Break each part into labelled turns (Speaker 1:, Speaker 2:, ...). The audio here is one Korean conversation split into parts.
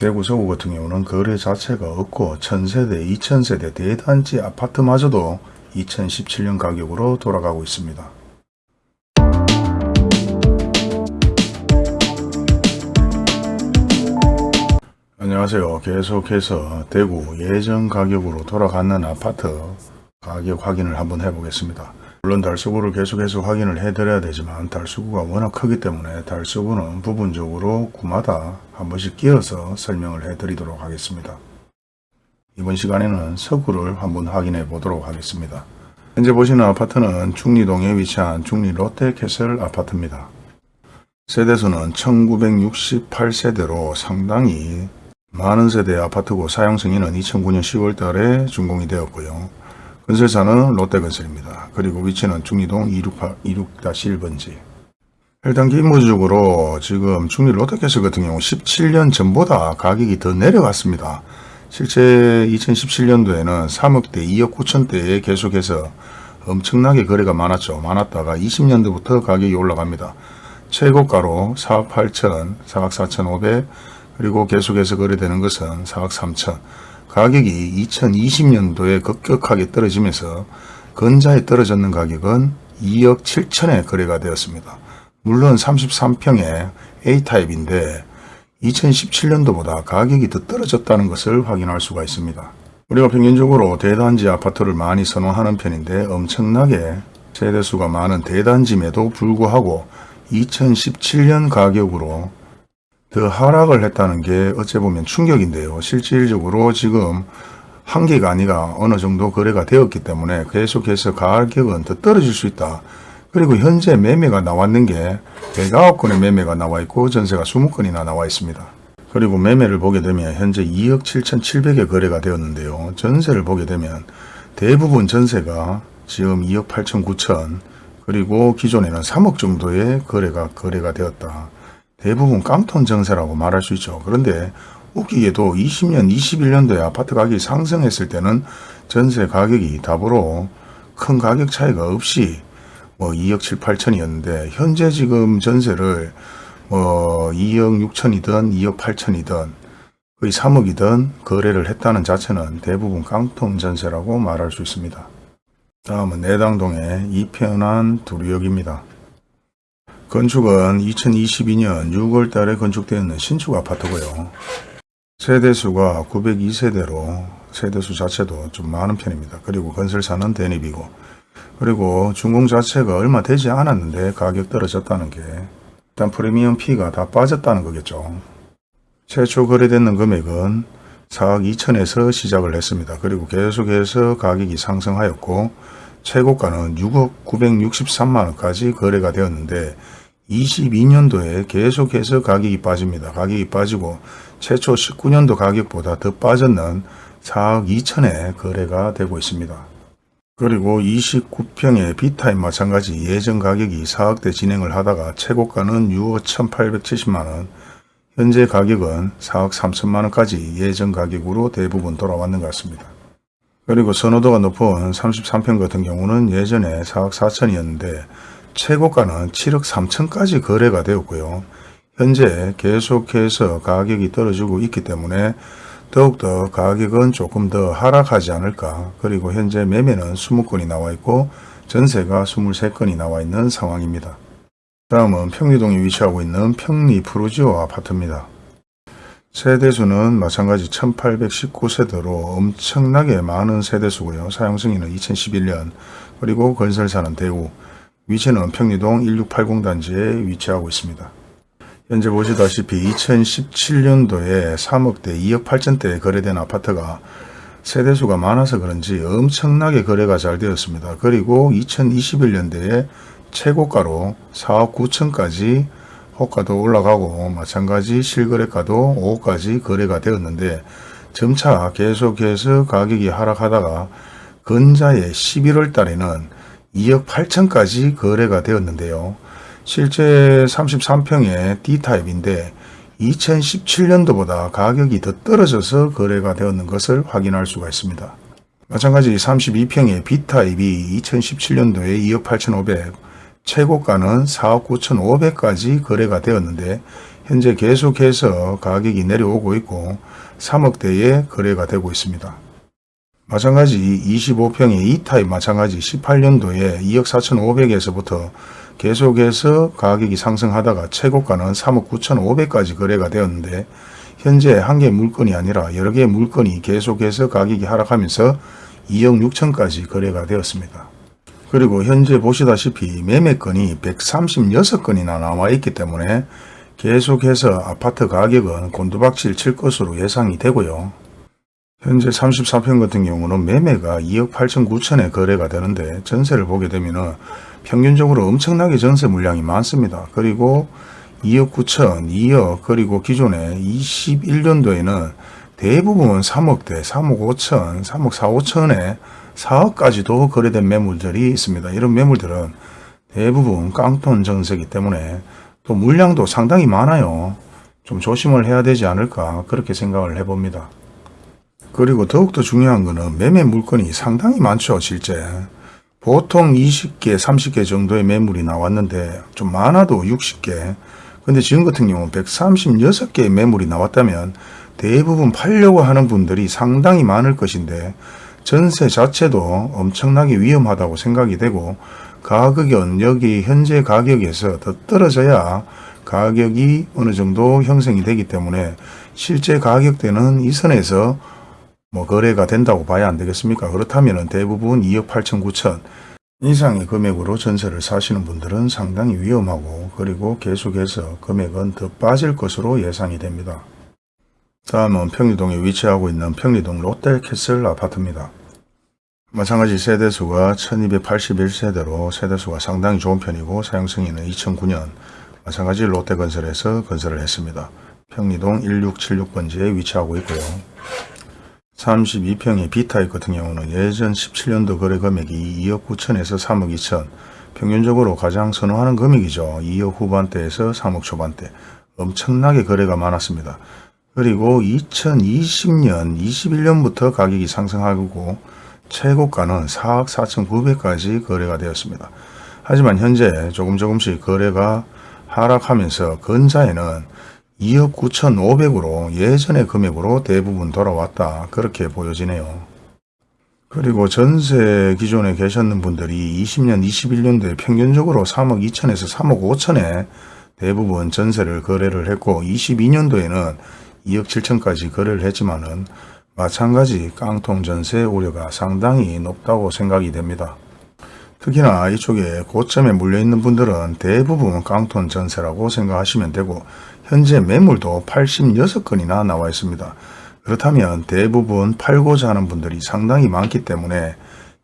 Speaker 1: 대구 서구 같은 경우는 거래 자체가 없고 1000세대, 2000세대 대단지 아파트마저도 2017년 가격으로 돌아가고 있습니다. 안녕하세요. 계속해서 대구 예전 가격으로 돌아가는 아파트 가격 확인을 한번 해보겠습니다. 물론 달서구를 계속해서 확인을 해드려야 되지만 달서구가 워낙 크기 때문에 달서구는 부분적으로 구마다 한 번씩 끼어서 설명을 해드리도록 하겠습니다. 이번 시간에는 서구를 한번 확인해 보도록 하겠습니다. 현재 보시는 아파트는 중리동에 위치한 중리 롯데캐슬 아파트입니다. 세대수는 1968세대로 상당히 많은 세대의 아파트고 사용 승인은 2009년 10월 달에 준공이 되었고요. 건설사는 롯데건설입니다. 그리고 위치는 중리동 268-261번지. 일단 기본적으로 지금 중리 롯데캐슬 같은 경우 17년 전보다 가격이 더 내려갔습니다. 실제 2017년도에는 3억대, 2억 9천대에 계속해서 엄청나게 거래가 많았죠. 많았다가 20년도부터 가격이 올라갑니다. 최고가로 4억 8천, 4억 4천 5백, 그리고 계속해서 거래되는 것은 4억 3천. 가격이 2020년도에 급격하게 떨어지면서 근자에 떨어졌는 가격은 2억 7천에 거래가 되었습니다. 물론 33평의 A타입인데 2017년도보다 가격이 더 떨어졌다는 것을 확인할 수가 있습니다. 우리가 평균적으로 대단지 아파트를 많이 선호하는 편인데 엄청나게 세대수가 많은 대단지임에도 불구하고 2017년 가격으로 더 하락을 했다는 게 어째 보면 충격인데요. 실질적으로 지금 한 개가 아니라 어느 정도 거래가 되었기 때문에 계속해서 가격은 더 떨어질 수 있다. 그리고 현재 매매가 나왔는 게 109건의 매매가 나와 있고 전세가 20건이나 나와 있습니다. 그리고 매매를 보게 되면 현재 2억 7천7백에 거래가 되었는데요. 전세를 보게 되면 대부분 전세가 지금 2억 8천 9천 그리고 기존에는 3억 정도의 거래가 거래가 되었다. 대부분 깡통 정세라고 말할 수 있죠. 그런데 웃기게도 20년, 21년도에 아파트 가격이 상승했을 때는 전세 가격이 답으로 큰 가격 차이가 없이 뭐 2억 7, 8천이었는데 현재 지금 전세를 뭐 2억 6천이든 2억 8천이든 거의 3억이든 거래를 했다는 자체는 대부분 깡통 전세라고 말할 수 있습니다. 다음은 내당동의 이편한 두류역입니다. 건축은 2022년 6월 달에 건축되었는 신축 아파트고요. 세대수가 902세대로 세대수 자체도 좀 많은 편입니다. 그리고 건설사는 대립이고 그리고 준공 자체가 얼마 되지 않았는데 가격 떨어졌다는 게 일단 프리미엄 피가 다 빠졌다는 거겠죠. 최초 거래되는 금액은 4억 2천에서 시작을 했습니다. 그리고 계속해서 가격이 상승하였고 최고가는 6억 963만원까지 거래가 되었는데 22년도에 계속해서 가격이 빠집니다. 가격이 빠지고 최초 19년도 가격보다 더 빠졌는 4억 2천에 거래가 되고 있습니다. 그리고 29평의 B타입 마찬가지 예전 가격이 4억대 진행을 하다가 최고가는 6억 1870만원, 현재 가격은 4억 3천만원까지 예전 가격으로 대부분 돌아왔는 것 같습니다. 그리고 선호도가 높은 33평 같은 경우는 예전에 4억 4천이었는데 최고가는 7억 3천까지 거래가 되었고요. 현재 계속해서 가격이 떨어지고 있기 때문에 더욱더 가격은 조금 더 하락하지 않을까 그리고 현재 매매는 20건이 나와 있고 전세가 23건이 나와 있는 상황입니다. 다음은 평리동에 위치하고 있는 평리 프루지오 아파트입니다. 세대수는 마찬가지 1819세대로 엄청나게 많은 세대수고요. 사용승인은 2011년 그리고 건설사는 대우 위치는 평리동 1680 단지에 위치하고 있습니다. 현재 보시다시피 2017년도에 3억대 2억 8천대에 거래된 아파트가 세대수가 많아서 그런지 엄청나게 거래가 잘 되었습니다. 그리고 2021년도에 최고가로 4억 9천까지 호가도 올라가고 마찬가지 실거래가도 5억까지 거래가 되었는데 점차 계속해서 가격이 하락하다가 근자의 11월 달에는 2억 8천까지 거래가 되었는데요. 실제 33평의 D타입인데 2017년도보다 가격이 더 떨어져서 거래가 되었는 것을 확인할 수가 있습니다. 마찬가지 32평의 B타입이 2017년도에 2억 8천5백 최고가는 4억 9천 5백까지 거래가 되었는데 현재 계속해서 가격이 내려오고 있고 3억대에 거래가 되고 있습니다. 마찬가지 25평의 2타입 마찬가지 18년도에 2억 4,500에서부터 계속해서 가격이 상승하다가 최고가는 3억 9,500까지 거래가 되었는데 현재 한 개 물건이 아니라 여러 개의 물건이 계속해서 가격이 하락하면서 2억 6천까지 거래가 되었습니다. 그리고 현재 보시다시피 매매건이 136건이나 나와 있기 때문에 계속해서 아파트 가격은 곤두박질 칠 것으로 예상이 되고요. 현재 34평 같은 경우는 매매가 2억 8천 9천에 거래가 되는데 전세를 보게 되면 평균적으로 엄청나게 전세 물량이 많습니다. 그리고 2억 9천, 2억 그리고 기존에 21년도에는 대부분 3억대, 3억 5천, 3억 4, 5천에 4억까지도 거래된 매물들이 있습니다. 이런 매물들은 대부분 깡통 전세기 때문에 또 물량도 상당히 많아요. 좀 조심을 해야 되지 않을까 그렇게 생각을 해봅니다. 그리고 더욱더 중요한 거는 매매 물건이 상당히 많죠 실제. 보통 20개, 30개 정도의 매물이 나왔는데 좀 많아도 60개. 근데 지금 같은 경우는 136개의 매물이 나왔다면 대부분 팔려고 하는 분들이 상당히 많을 것인데 전세 자체도 엄청나게 위험하다고 생각이 되고 가격은 여기 현재 가격에서 더 떨어져야 가격이 어느 정도 형성이 되기 때문에 실제 가격대는 이 선에서 뭐 거래가 된다고 봐야 안 되겠습니까? 그렇다면 대부분 2억 8천 9천 이상의 금액으로 전세를 사시는 분들은 상당히 위험하고 그리고 계속해서 금액은 더 빠질 것으로 예상이 됩니다. 다음은 평리동에 위치하고 있는 평리동 롯데캐슬 아파트입니다. 마찬가지 세대수가 1281세대로 세대수가 상당히 좋은 편이고 사용승인은 2009년 마찬가지 롯데건설에서 건설을 했습니다. 평리동 1676번지에 위치하고 있고요. 32평의 B타입 같은 경우는 예전 17년도 거래 금액이 2억 9천에서 3억 2천 평균적으로 가장 선호하는 금액이죠. 2억 후반대에서 3억 초반대 엄청나게 거래가 많았습니다. 그리고 2020년 21년부터 가격이 상승하고 최고가는 4억 4천 9백까지 거래가 되었습니다. 하지만 현재 조금 조금씩 거래가 하락하면서 근자에는 2억 9천5백으로 예전의 금액으로 대부분 돌아왔다 그렇게 보여지네요. 그리고 전세 기존에 계셨는 분들이 20년 21년도에 평균적으로 3억 2천에서 3억 5천에 대부분 전세를 거래를 했고 22년도에는 2억 7천까지 거래를 했지만 은 마찬가지 깡통 전세 우려가 상당히 높다고 생각이 됩니다. 특히나 이쪽에 고점에 물려있는 분들은 대부분 깡통 전세라고 생각하시면 되고 현재 매물도 86건이나 나와 있습니다. 그렇다면 대부분 팔고자 하는 분들이 상당히 많기 때문에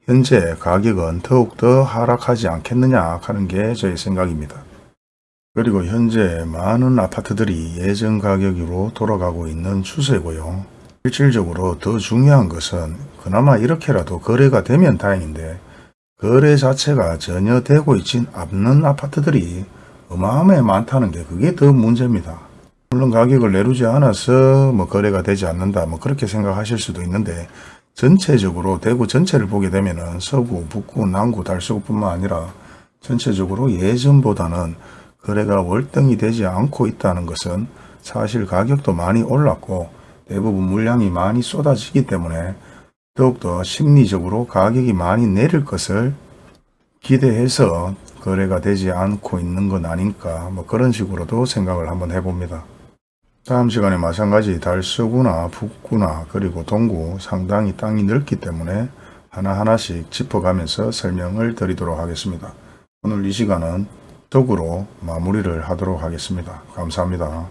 Speaker 1: 현재 가격은 더욱더 하락하지 않겠느냐 하는 게 저의 생각입니다. 그리고 현재 많은 아파트들이 예전 가격으로 돌아가고 있는 추세고요. 실질적으로 더 중요한 것은 그나마 이렇게라도 거래가 되면 다행인데 거래 자체가 전혀 되고 있진 않는 아파트들이 어마어마해 많다는 게 그게 더 문제입니다. 물론 가격을 내리지 않아서 뭐 거래가 되지 않는다 뭐 그렇게 생각하실 수도 있는데 전체적으로 대구 전체를 보게 되면 은 서구, 북구, 남구, 달서구뿐만 아니라 전체적으로 예전보다는 거래가 월등히 되지 않고 있다는 것은 사실 가격도 많이 올랐고 대부분 물량이 많이 쏟아지기 때문에 더욱더 심리적으로 가격이 많이 내릴 것을 기대해서 거래가 되지 않고 있는 건 아닐까 뭐 그런 식으로도 생각을 한번 해봅니다. 다음 시간에 마찬가지 달서구나 북구나 그리고 동구 상당히 땅이 넓기 때문에 하나하나씩 짚어가면서 설명을 드리도록 하겠습니다. 오늘 이 시간은 덕으로 마무리를 하도록 하겠습니다. 감사합니다.